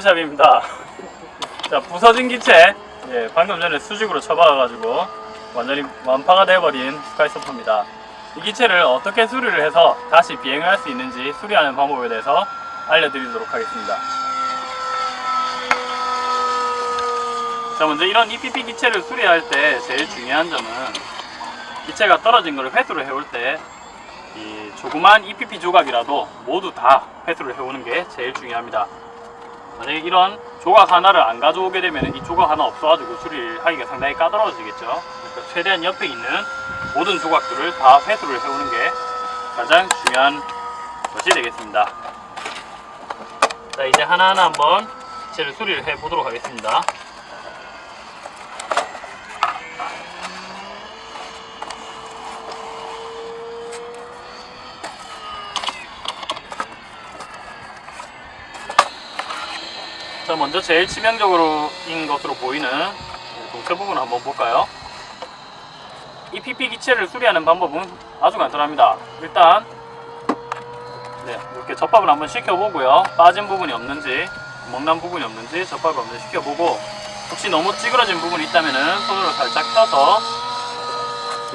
사이코샵입니다. 자, 부서진 기체. 예, 방금 전에 수직으로 쳐박아가지고 완전히 완파가 돼버린 스카이서퍼입니다. 이 기체를 어떻게 수리를 해서 다시 비행을 할 수 있는지 수리하는 방법에 대해서 알려드리도록 하겠습니다. 자, 먼저 이런 EPP 기체를 수리할 때 제일 중요한 점은 기체가 떨어진 것을 회수를 해올 때 이 조그만 EPP 조각이라도 모두 다 회수를 해오는 게 제일 중요합니다. 만약에 이런 조각 하나를 안 가져오게 되면 이 조각 하나 없어가지고 수리를 하기가 상당히 까다로워지겠죠. 그러니까 최대한 옆에 있는 모든 조각들을 다 회수를 해오는 게 가장 중요한 것이 되겠습니다. 자 이제 하나하나 한번 기체를 수리를 해 보도록 하겠습니다. 자 먼저 제일 치명적으로인 것으로 보이는 동체 부분을 한번 볼까요? 이 PP 기체를 수리하는 방법은 아주 간단합니다. 일단 네, 이렇게 접합을 한번 시켜보고요. 빠진 부분이 없는지 먹난 부분이 없는지 접합을 한번 시켜보고 혹시 너무 찌그러진 부분이 있다면 손으로 살짝 펴서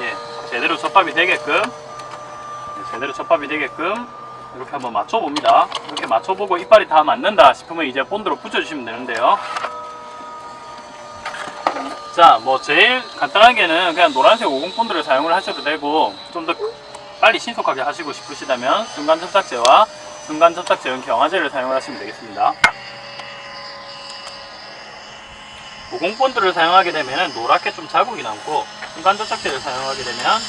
예, 제대로 접합이 되게끔 네, 제대로 접합이 되게끔 이렇게 한번 맞춰봅니다. 이렇게 맞춰보고 이빨이 다 맞는다 싶으면 이제 본드로 붙여주시면 되는데요. 자, 뭐 제일 간단하게는 그냥 노란색 50 본드를 사용을 하셔도 되고 좀 더 빨리 신속하게 하시고 싶으시다면 순간 접착제와 순간 접착제용 경화제를 사용을 하시면 되겠습니다. 50 본드를 사용하게 되면 노랗게 좀 자국이 남고 순간 접착제를 사용하게 되면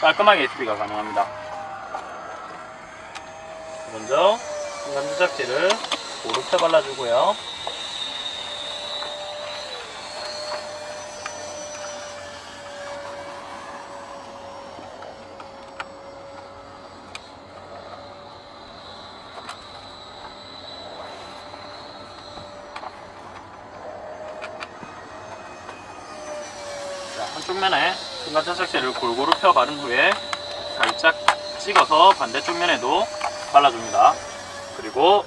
깔끔하게 수리가 가능합니다. 먼저 순간 접착제를 고루 펴 발라주고요. 자, 한쪽 면에 순간 접착제를 골고루 펴 바른 후에 살짝 찍어서 반대쪽 면에도 발라줍니다. 그리고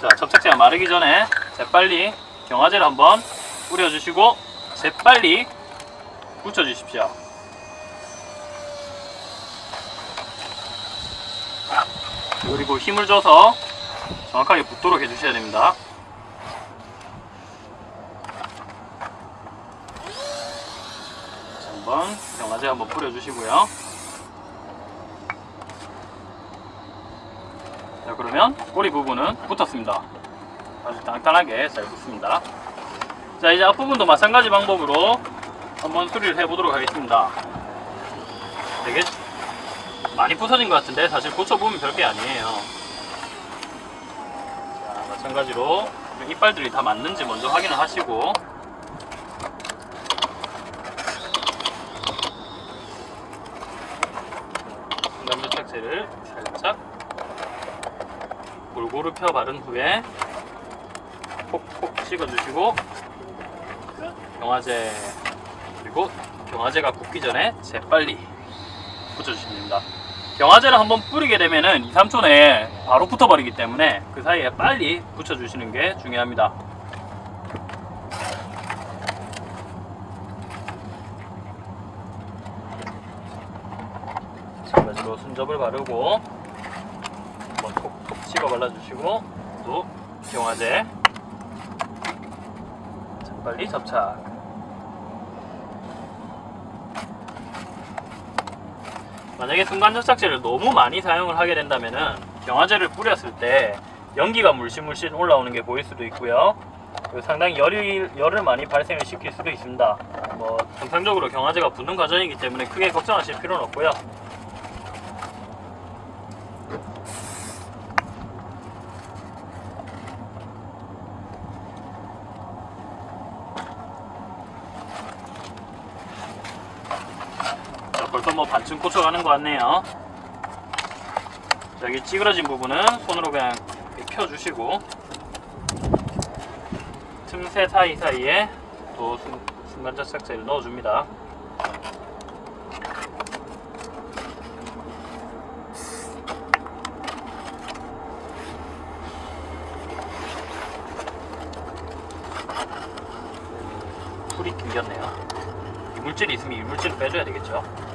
자 접착제가 마르기 전에 재빨리 경화제를 한번 뿌려주시고 재빨리 붙여주십시오. 그리고 힘을 줘서 정확하게 붙도록 해주셔야 됩니다. 자, 한번 경화제 한번 뿌려주시고요. 그러면 꼬리 부분은 붙었습니다. 아주 단단하게 잘 붙습니다. 자 이제 앞부분도 마찬가지 방법으로 한번 수리를 해 보도록 하겠습니다. 되게 많이 부서진 것 같은데 사실 고쳐보면 별게 아니에요. 자 마찬가지로 이빨들이 다 맞는지 먼저 확인을 하시고 중간접착제를 살짝 골고루 펴 바른 후에 콕콕 찍어주시고 경화제 그리고 경화제가 굳기 전에 재빨리 붙여주시면 됩니다. 경화제를 한번 뿌리게 되면은 2, 3초 내에 바로 붙어버리기 때문에 그 사이에 빨리 붙여주시는 게 중요합니다. 마찬가지로 순접을 바르고 찍어 발라주시고 또 경화제. 자, 빨리 접착. 만약에 순간 접착제를 너무 많이 사용을 하게 된다면은 경화제를 뿌렸을 때 연기가 물씬물씬 올라오는 게 보일 수도 있고요. 상당히 열이, 열을 많이 발생을 시킬 수도 있습니다. 뭐 정상적으로 경화제가 붙는 과정이기 때문에 크게 걱정하실 필요는 없고요 부분부터 뭐 반쯤 꽂혀가는 것 같네요. 자, 여기 찌그러진 부분은 손으로 그냥 펴주시고 틈새 사이사이에 또 순간접착제를 넣어줍니다. 풀이 낑겼네요. 이물질이 있으면 이물질을 빼줘야 되겠죠.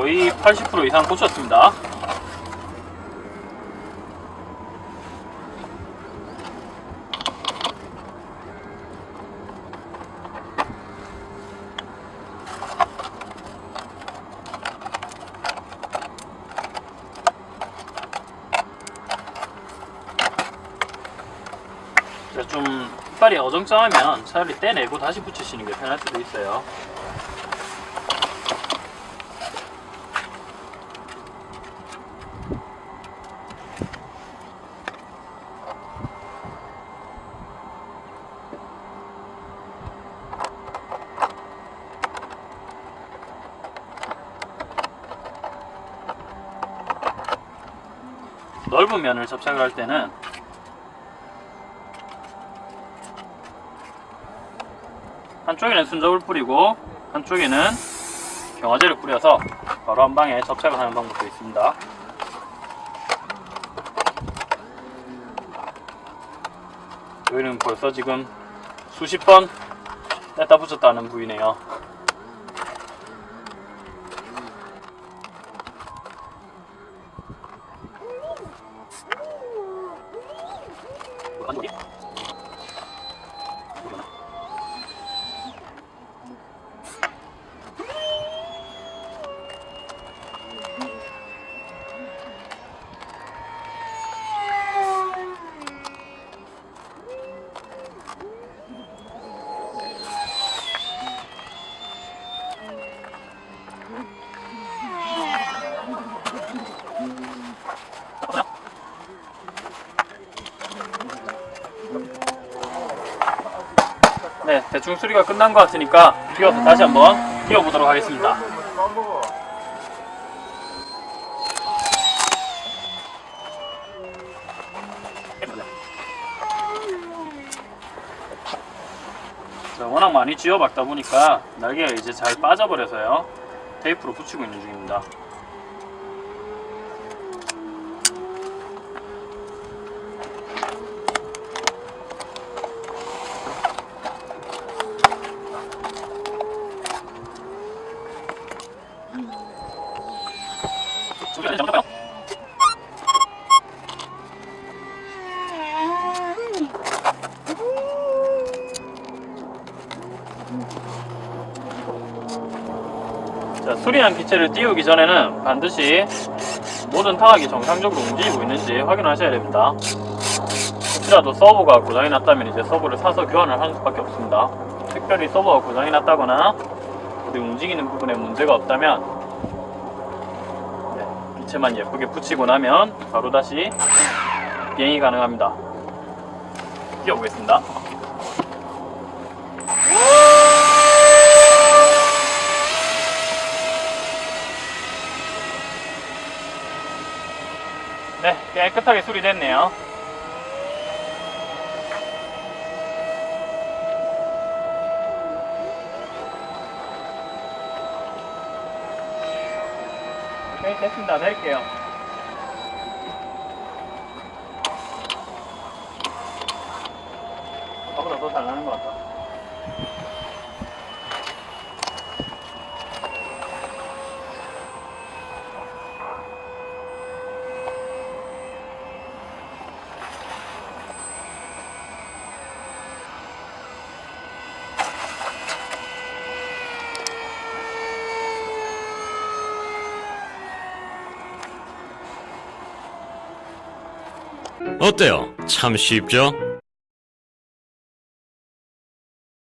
거의 80% 이상 꽂혔습니다. 자, 좀 이빨이 어정쩡하면 차라리 떼내고 다시 붙이시는 게 편할 수도 있어요. 넓은 면을 접착을 할 때는 한쪽에는 순접을 뿌리고 한쪽에는 경화제를 뿌려서 바로 한 방에 접착을 하는 방법도 있습니다. 여기는 벌써 지금 수십 번 뗐다 붙였다는 부위네요. 완전 대충 수리가 끝난 것 같으니까 뛰어서 다시 한번 뛰어보도록 하겠습니다. 자, 워낙 많이 쥐어박다 보니까 날개가 이제 잘 빠져버려서요. 테이프로 붙이고 있는 중입니다. 자, 수리한 기체를 띄우기 전에는 반드시 모든 타각이 정상적으로 움직이고 있는지 확인하셔야 됩니다. 혹시라도 서버가 고장이 났다면 이제 서버를 사서 교환을 하는 수밖에 없습니다. 특별히 서버가 고장이 났다거나 어디 움직이는 부분에 문제가 없다면 네, 기체만 예쁘게 붙이고 나면 바로 다시 비행이 가능합니다. 뛰어보겠습니다. 네, 깨끗하게 수리됐네요. 네, 됐습니다. 낼게요. 저보다 더 잘 나는 것 같다. 어때요? 참 쉽죠?